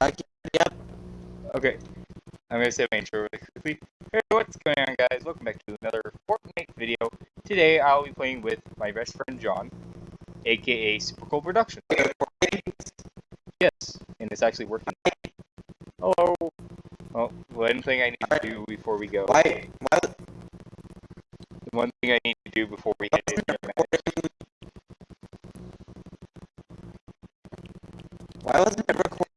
Uh, yep. Okay. I'm gonna say my intro really quickly. Hey, what's going on, guys? Welcome back to another Fortnite video. Today, I'll be playing with my best friend John, aka Super Cool Production. Yes, and it's actually working. Hello. Oh, one thing I need to do before we go. Why? Why? One thing I need to do before we head into the match. Why wasn't it recording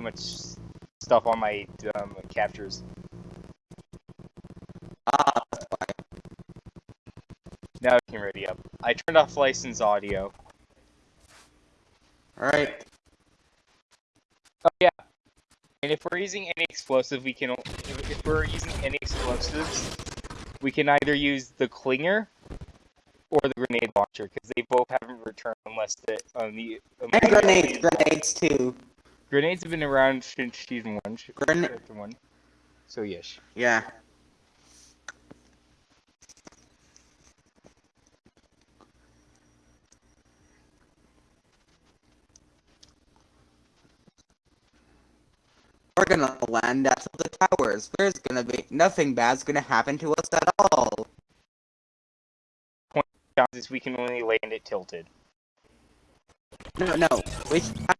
too much stuff on my um, captures. Ah, that's why. Now I can ready up. I turned off license audio. Alright. Oh yeah. And if we're using any explosive, we can. If we're using any explosives, we can either use the clinger or the grenade launcher because they both haven't returned unless the on the. And grenades, grenades too. Grenades have been around since season one. sh- Gren- chapter one. So yes. Yeah. We're gonna land at the towers. There's gonna be nothing bad's gonna happen to us at all. Chances we can only land it tilted. No, no. We how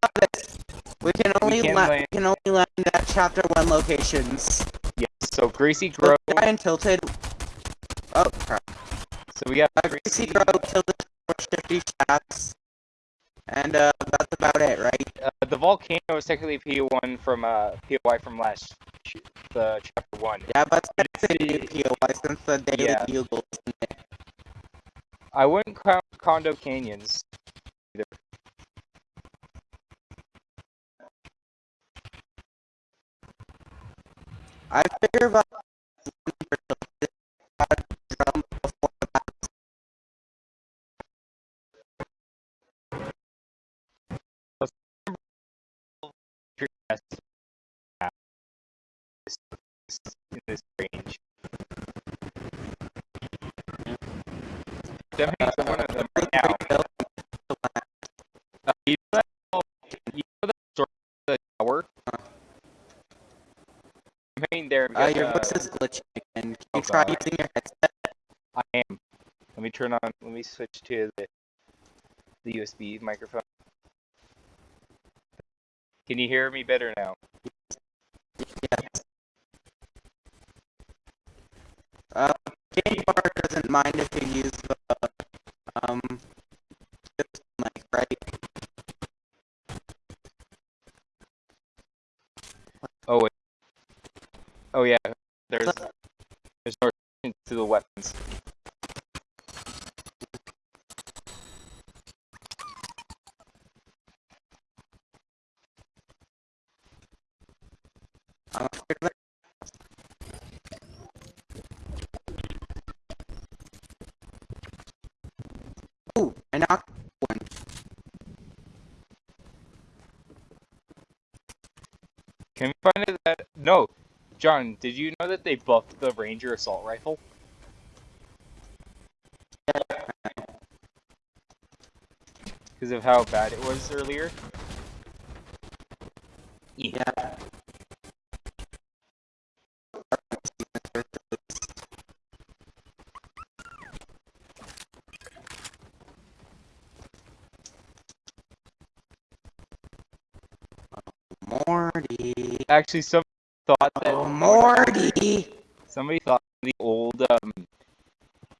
about this? We can only can land- we can only land at chapter one locations. Yes. So So Grove. try and tilted. Oh crap. So we got Uh, Greasy Grove, tilted shifty shafts. And uh that's about it, right? Uh, the volcano is technically PO1 from uh POI from last the chapter one. Yeah, but it's a new POI since the daily Yeah. bugle, isn't it? I wouldn't count Condo Canyons either. I figure about one for tilted, drum before the battle. in this range. Definitely one of them right now. Voice is glitching again. Can Oh, you try God. using your headset? I am. Let me turn on. Let me switch to the the USB microphone. Can you hear me better now? Yes. Uh, Game Bar doesn't mind if you use the um mic, right? Oh wait. Oh yeah. There's there's no to the weapons. I'm afraid that Ooh, I knocked one. Can we find it that no, John? Did you know that they buffed the Ranger assault rifle? Because of how bad it was earlier. Yeah. Morty. Actually, some thought that Oh, Morty. somebody thought the old um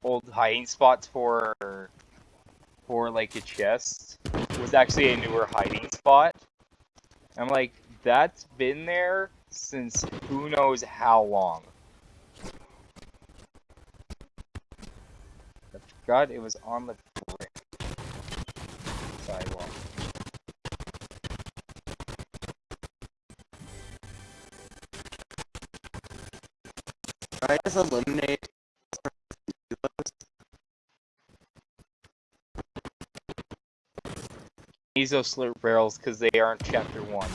old hiding spots for for like a chest was actually a newer hiding spot. I'm like, that's been there since who knows how long. I forgot it was on the brick sidewalk. I just eliminate. Meso slurp barrels because they aren't chapter one.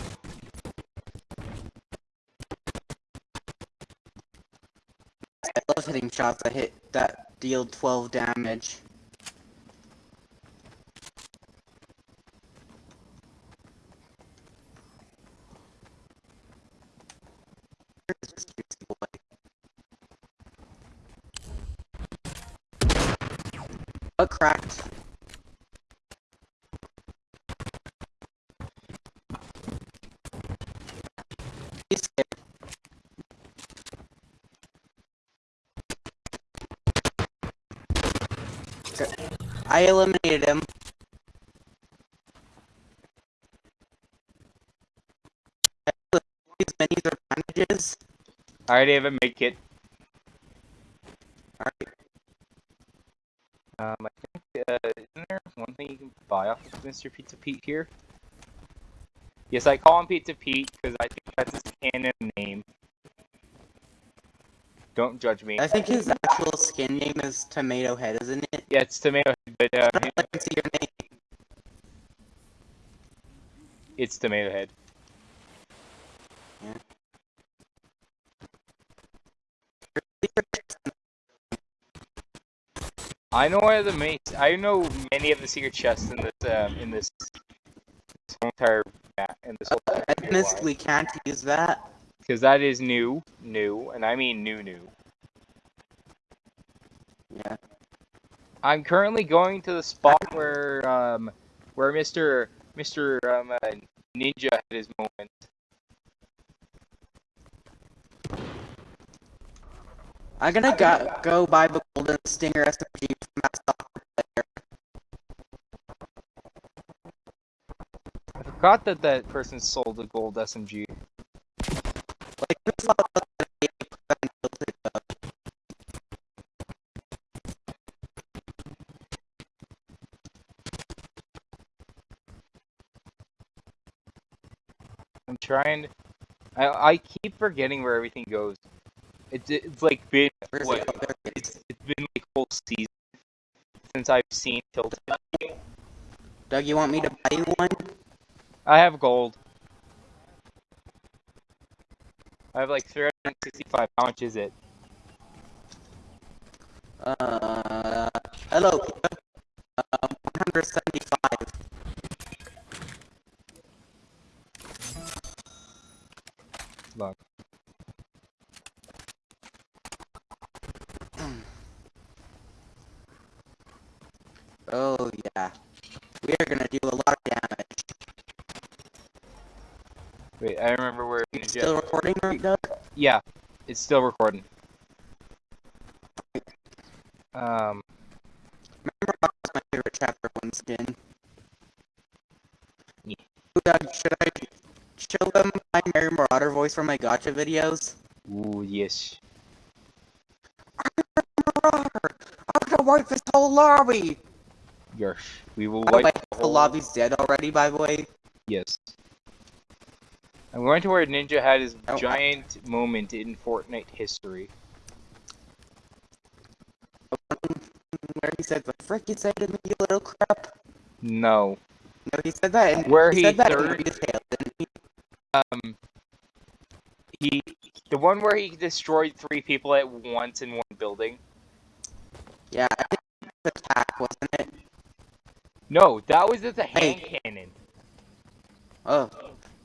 I love hitting shots that hit that deal 12 damage. I eliminated him. These minis are bandages. I already have a med kit. Alright. Um, I think, uh, isn't there one thing you can buy off of Mr. Pizza Pete here? Yes, I call him Pizza Pete because I think that's his canon name. Don't judge me. I think his actual skin name is Tomato Head, isn't it? Yeah, it's Tomato Head, but uh, I can see your name. it's Tomato Head. I know where the main. I know many of the secret chests in this um, in this, this whole entire map in this whole I honestly can't use that. because that is new, new, and I mean new, new. I'm currently going to the spot where um where Mr. Mr. Um, uh, Ninja had his moment. I'm gonna go, go buy the Golden Stinger SMG from that soccer player. I forgot that that person sold a gold SMG. Trying. I I keep forgetting where everything goes. It's it's like been what? it? There it is. It's it's been like whole season since I've seen Tilted. Doug, you want me to buy you one? I have gold. I have like 365. How much is it? Uh, hello. Um, 175. It's still recording. Um, Remember that was my favorite chapter one skin. Yeah. Should I show them my Mary Marauder voice from my gotcha videos? ooh, yes. Marauder! I'm gonna wipe this whole lobby! Yes. We will By the way, wipe the whole- lobby's dead already, by the way. I'm going to where Ninja had his Oh, giant moment in Fortnite history. Where he said, the frick you say to me, you little crap? No. No, he said that in, Where he he said that in third- detail, didn't he? Um, he, the one where he destroyed three people at once in one building. Yeah, I think it was attack, wasn't it? No, that was just a Hey. hand cannon. Oh,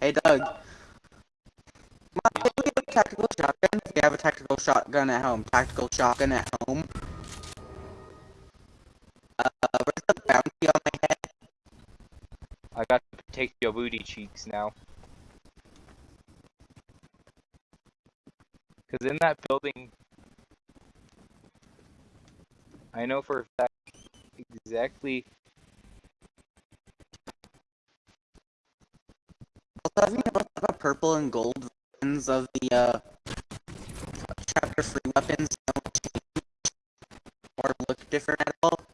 hey Doug. Mom, can we get a tactical shotgun? if you have a tactical shotgun at home. Tactical shotgun at home. Uh, where's the bounty on my head? I got to take your booty cheeks now. Because in that building, I know for a fact exactly. Also, have you noticed that the purple and gold versions of the, uh, chapter 3 weapons don't change or look different at all?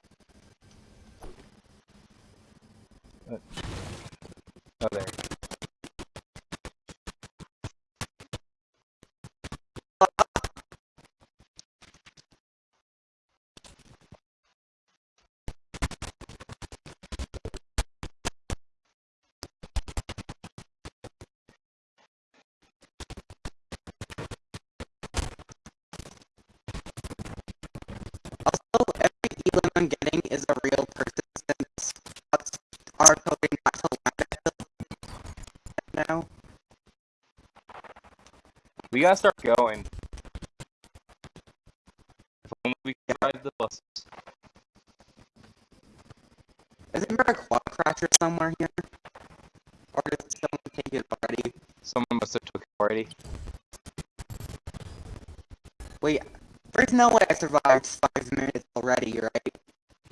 I'm getting is a real person since bots are coding not to land now. We gotta start going. If only we can ride the buses. Isn't there a quad crasher somewhere here? Or did someone take it already? Someone must have took it already. Wait, there's no way I survived five minutes already, right?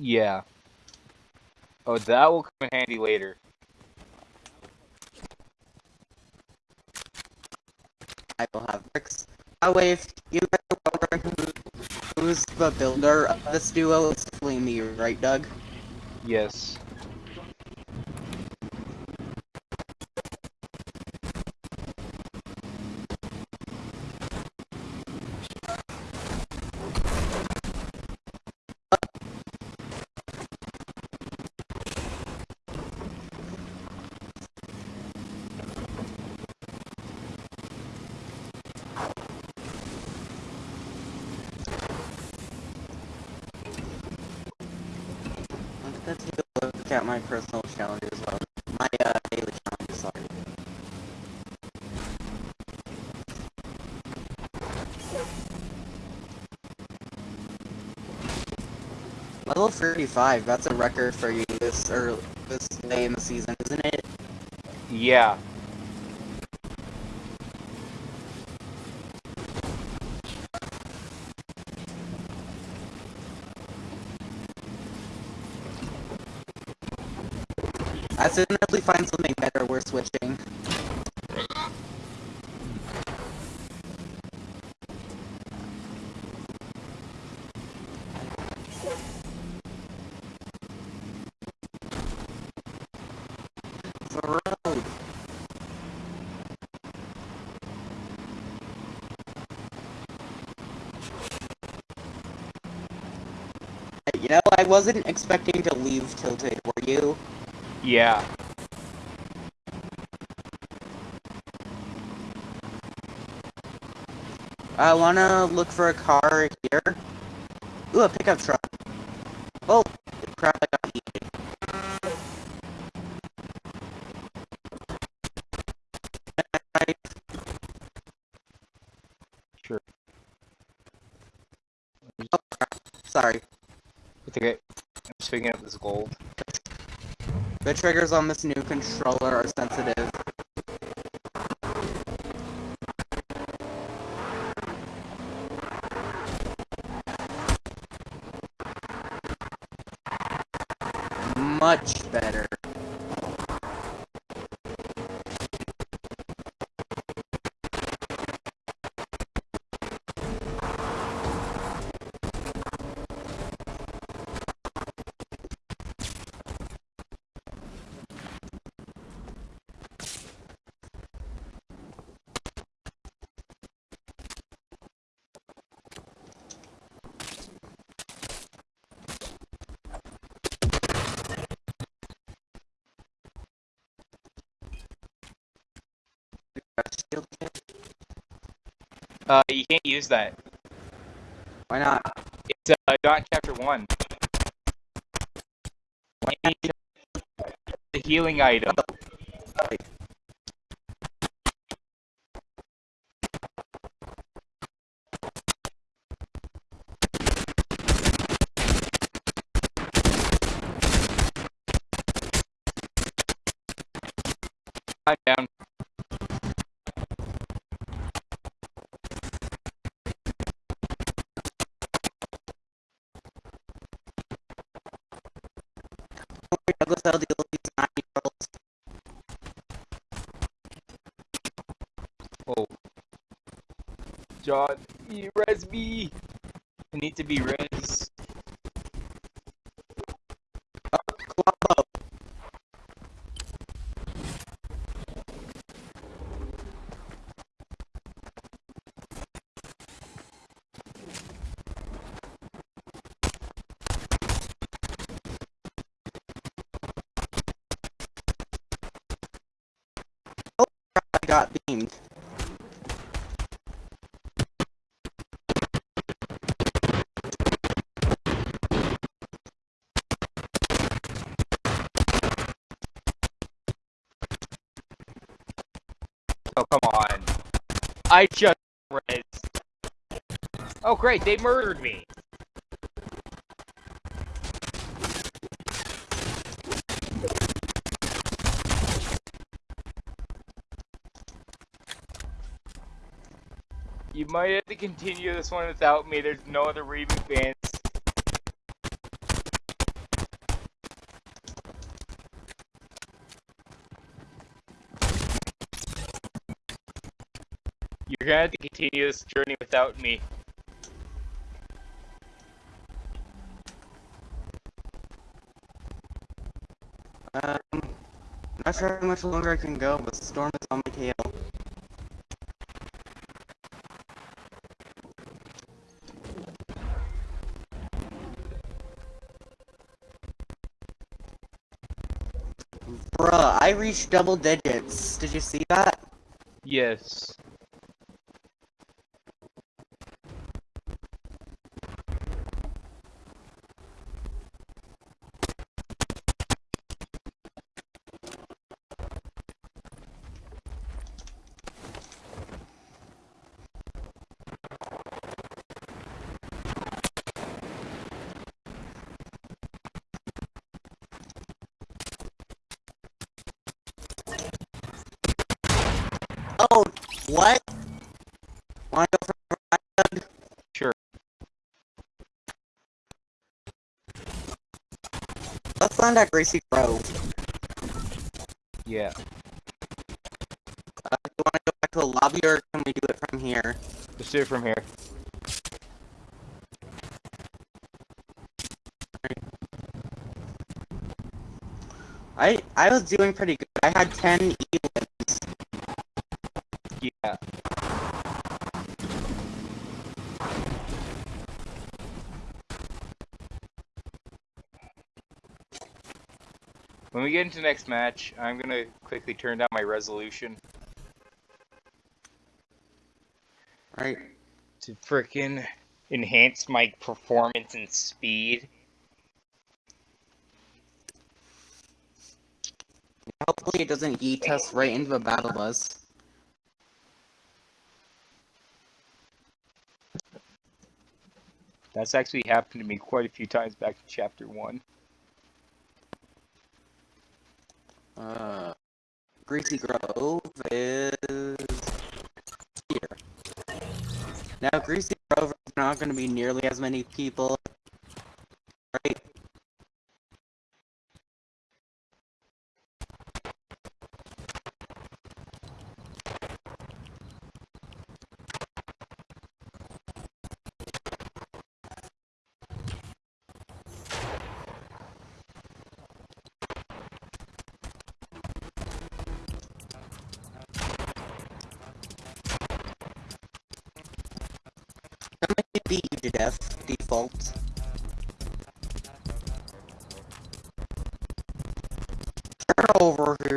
Yeah. Oh, that will come in handy later. I will have bricks. The way, if you guys are wondering who's the builder of this duo, it's definitely me, right, Doug? Yes. Thirty-five. That's a record for you this early, this late in the season, isn't it? Yeah. As soon as we find something better, we're switching. Wasn't expecting to leave Tilted, were you? Yeah. I wanna look for a car here. Ooh, a pickup truck. Oh, picking this gold. The triggers on this new controller are sensitive. Much better. Uh, you can't use that. Why not? It's uh, not chapter one. You The healing item. Lie down. John, you res me. I need to be res. Oh, come on. I just res. Oh, great, they murdered me. You might have to continue this one without me. There's no other Raven fans You're gonna have to continue this journey without me. Um, not sure how much longer I can go, but the Storm is on my tail. Bruh, I reached double digits. Did you see that? Yes. Land Greasy Grove. Yeah. Uh, do you wanna go back to a lobby or can we do it from here? Let's do it from here. I I was doing pretty good. I had 10 E-wins. Yeah. When we get into the next match, I'm gonna quickly turn down my resolution Right. to frickin' enhance my performance and speed. Hopefully it doesn't yeet us right into a battle bus. That's actually happened to me quite a few times back in chapter one. Uh, Greasy Grove is here. Now, Greasy Grove is not going to be nearly as many people, beat you to death, default. Turn over here.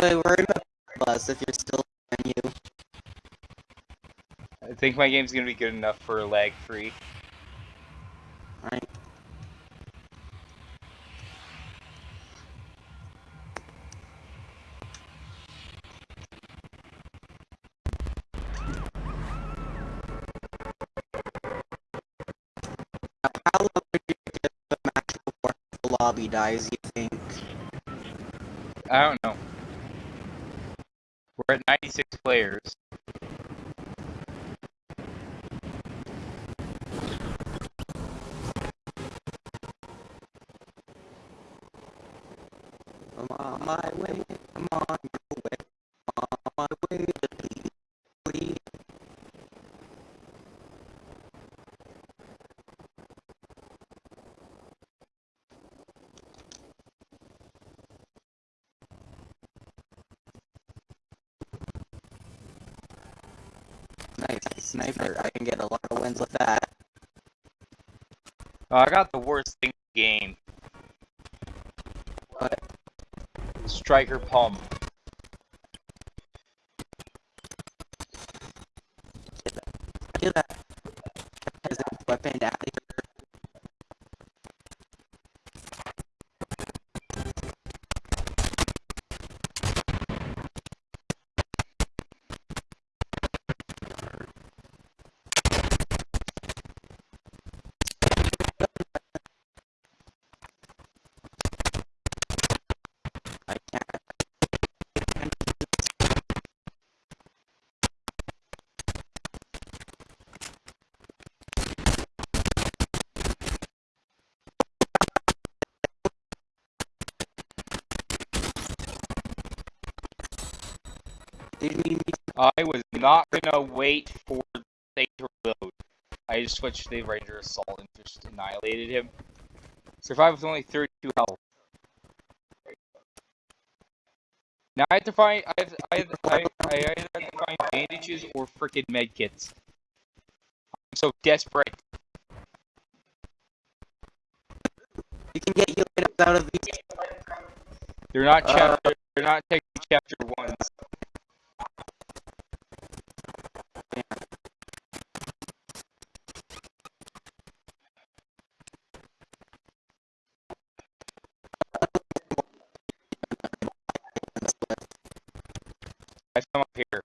Way, we're bus if you're still in you. I think my game's gonna be good enough for lag free. Right. How long do you get the match before the lobby dies, you think? I don't 96 players. I'm on my way, I'm on your way, I'm on my way to Cleveland. Nice, sniper. I can get a lot of wins with that. Oh, I got the worst thing in the game. But Striker Pump. Do that. Peasant wait for to reload. I just switched the Ranger Assault and just annihilated him. Survived with only 32 health. Now I have to find I have, I have, I, I either have to find bandages or freaking medkits. I'm so desperate. You can get items out of these. They're not Uh, chapter. They're not taking chapter ones. Found up here.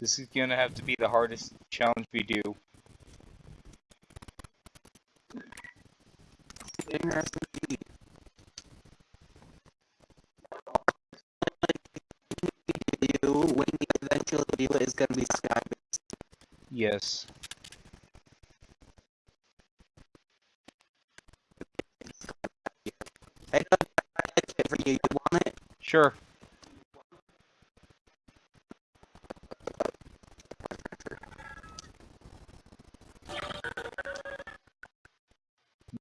This is gonna have to be the hardest challenge we do. Interesting indeed. You, when we eventually do it, is going to be sky Yes. I kit for you. You want it? Sure.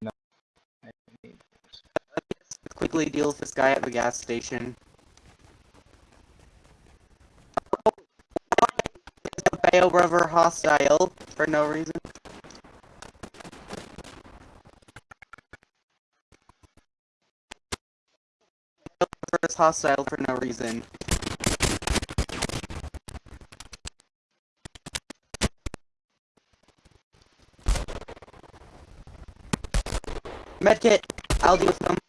No. I need- Let's quickly deal with this guy at the gas station. Bayo River hostile for no reason? Is hostile for no reason. Medkit! I'll deal with them.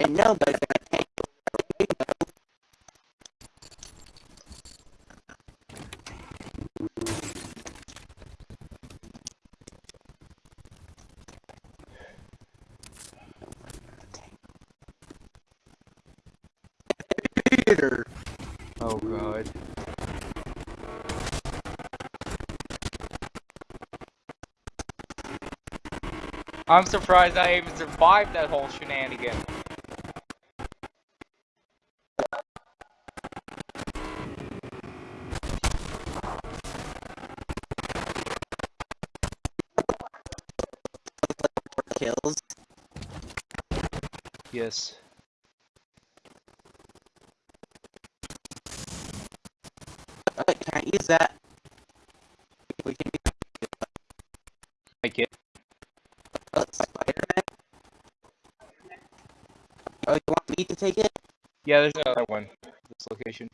Ain't nobody gonna take you. Peter. Oh god. I'm surprised I even survived that whole shenanigan. Yes. Okay, can't use that. We can use Like it. uh, Spider-Man. Oh, you want me to take it? Yeah, there's another one. This location.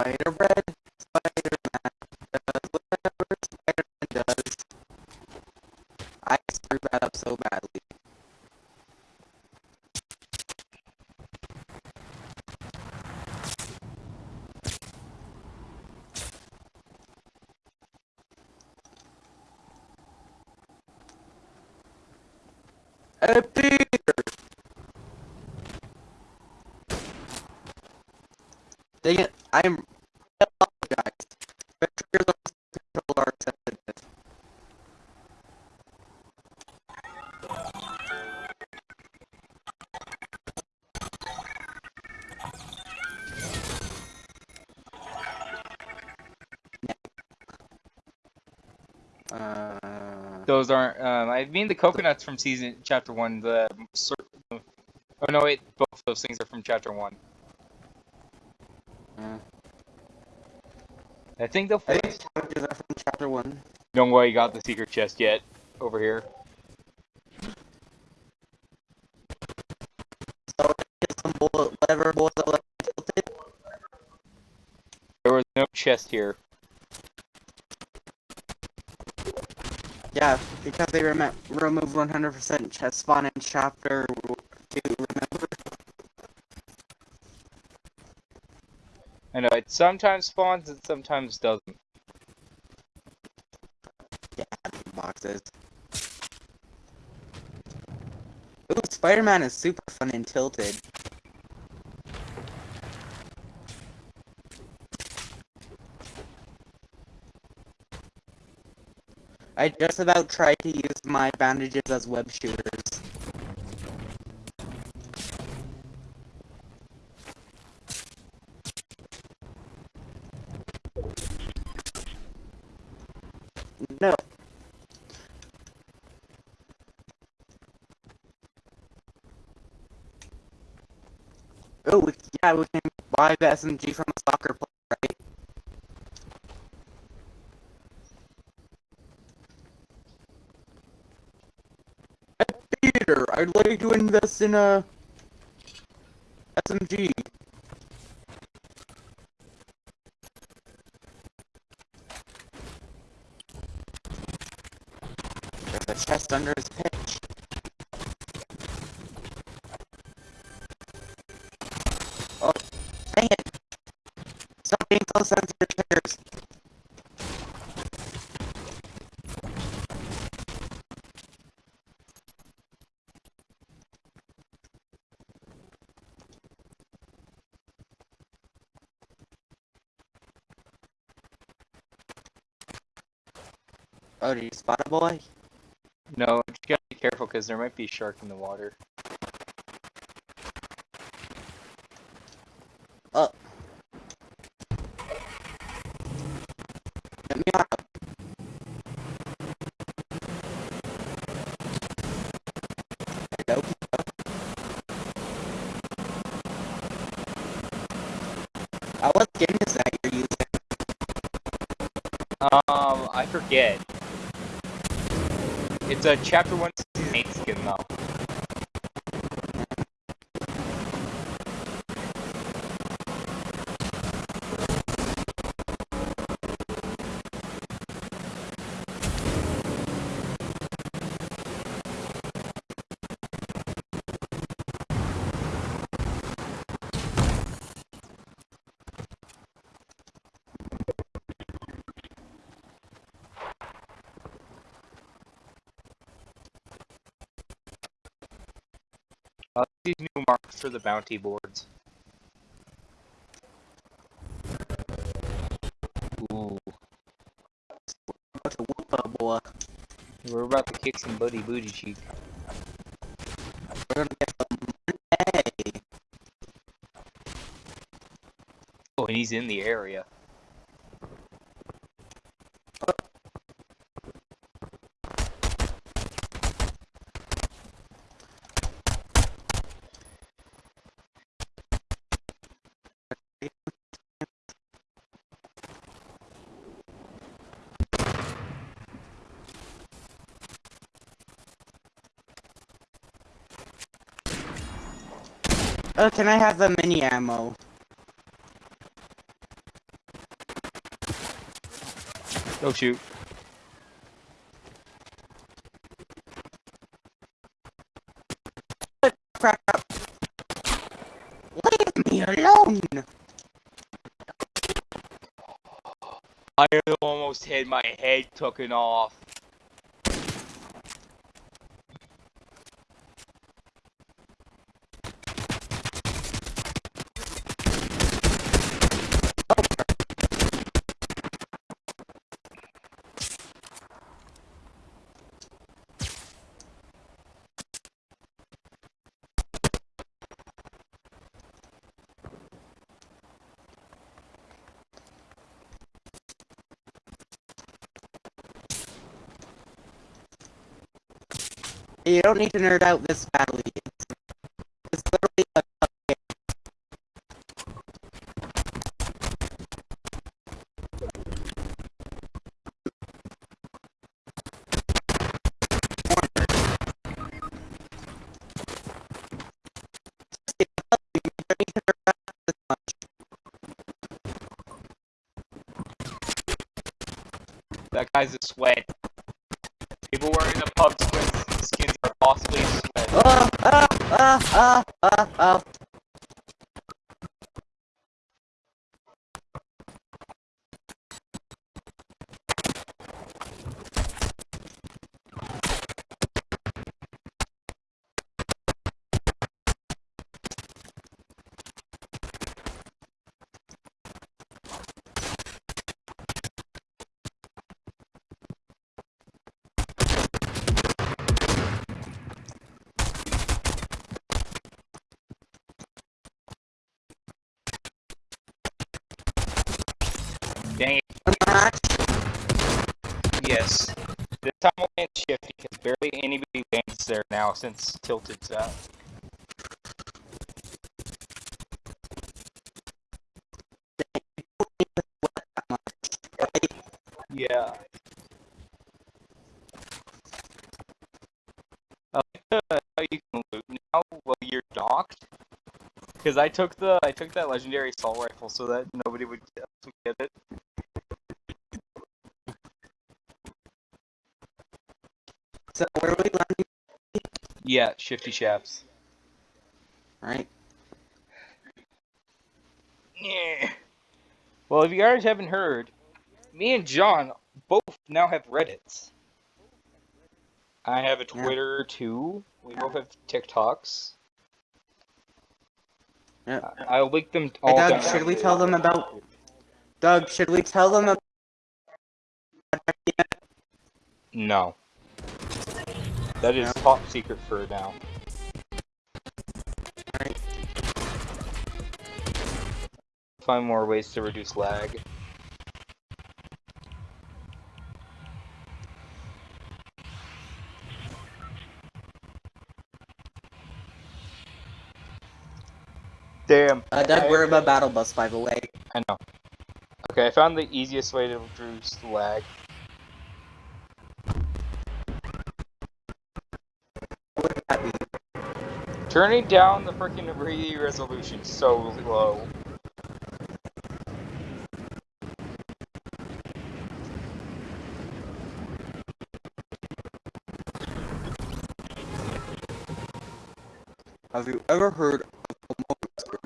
Spider Bread. Those aren't. Um, I mean the coconuts from season chapter one. The oh no, wait, both those things are from chapter one. uh, I think they'll. I think challenges are from chapter one. Don't worry, you got the secret chest yet. Over here. So some bullet, whatever bullet that left tilted. There was no chest here. Yeah, because they rem- removed 100% chest spawn in chapter two. Remember? I know it sometimes spawns and sometimes doesn't. Yeah, boxes. Ooh, Spider-Man is super fun and tilted. I just about tried to use my bandages as web shooters. No. Oh, yeah, we can buy the SMG from a soccer player, right? Hey, Peter, I'd like to invest in uh, a SMG. There's a chest under his pitch. Oh, dang it! Stop being so sensitive, Oh, did you spot a boy? No, you gotta be careful because there might be a shark in the water. Let me out. Hello? Uh, what skin is that you're using? Um, I forget. It's a chapter one these new marks for the bounty boards. Ooh, boy. we're about to kick some buddy booty cheek. We're gonna get some money. Oh, and he's in the area. Oh, can I have the mini ammo? Oh shoot. Crap. Leave me alone! I almost had my head taken off. Don't need to nerd out this badly. It's, it's literally a That guy's a sweat. Ah, anybody lands there now since Tilted's. Right? Yeah. I like how you can loot now while you're docked. Because I took the I took that legendary assault rifle so that nobody would get it. So where are we landing? Yeah, shifty shafts. Right? Yeah. Well, if you guys haven't heard, me and John both now have Reddits. I have a Yeah. Twitter too. We both have TikToks. Yeah. I'll link them all. Hey Doug, down. should we tell them about Doug, should we tell them about No. That is No? top secret for now. Alright. Find more ways to reduce lag. Damn. Uh, Doug, I- we're above battle bus, by the way. I know. Okay, I found the easiest way to reduce the lag. Turning down the freaking re resolution so low. Have you ever heard of Moses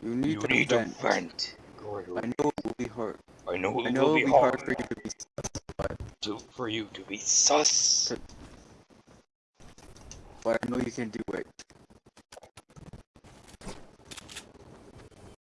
You need to vent. vent. I know it will be hard. I know I know it will be hard for you to be satisfied, to, for you to be sus. But I know you can do.